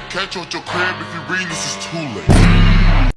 catch on your crib if you read this is too late.